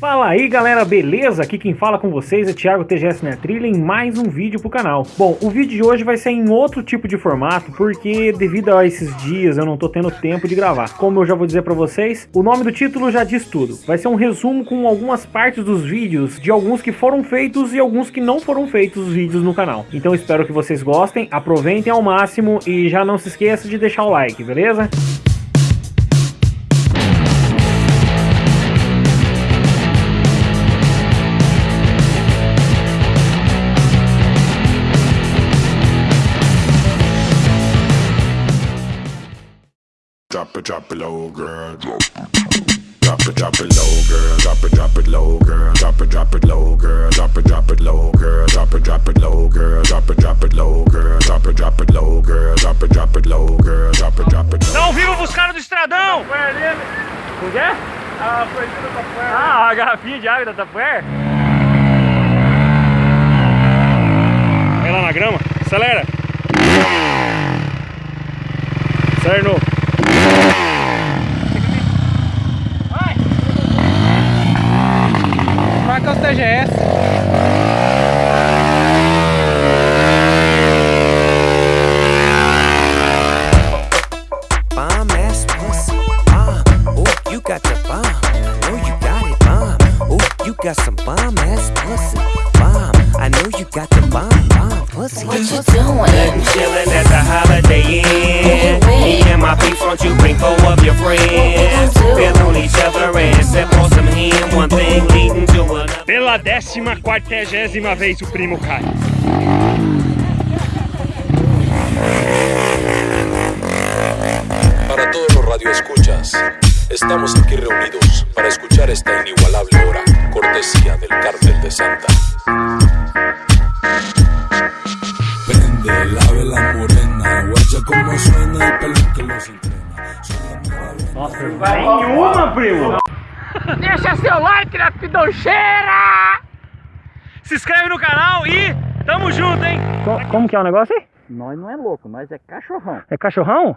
Fala aí galera, beleza? Aqui quem fala com vocês é Thiago TGS na Trilha em mais um vídeo pro canal. Bom, o vídeo de hoje vai ser em outro tipo de formato, porque devido a esses dias eu não tô tendo tempo de gravar. Como eu já vou dizer pra vocês, o nome do título já diz tudo. Vai ser um resumo com algumas partes dos vídeos, de alguns que foram feitos e alguns que não foram feitos os vídeos no canal. Então espero que vocês gostem, aproveitem ao máximo e já não se esqueça de deixar o like, beleza? Drop it, drop it low, girl. Drop it, drop it low, girl. Drop it, drop it low, girl. Drop it, drop it low, girl. Drop it, drop it low, girl. Drop it, drop it low, girl. Drop it, drop it low, girl. Drop it, drop it low, girl. Drop it, drop it low, girl. Drop it, drop it low. Não vivo buscando do estradão! O que é? Ah, foi tudo pra fora. Ah, a garrafinha de água da Tupperware. Vai lá na grama, acelera. Acelera de novo. You got some bomb ass pussy. Bomb. I know you got the bomb. Bomb pussy. What you doing? Chillin' at the Holiday Inn. Me and my people, won't you bring four of your friends? Feel on each other and sip on some hen. One thing leading to another. Pela décima quartagésima vez o primo cai. Para todos los radioescuchas, estamos aquí reunidos para escuchar esta inigualable hora, cortesía del Cártel de Santa. Prende la vela morena, guacha como suena el pelo que los entrena. Nossa, nenhuma, primo! Deixa seu like na pidocheira! Se inscreve no canal e tamo junto, hein? como que é o negócio aí? Nós não é louco, nós é cachorrão. É cachorrão?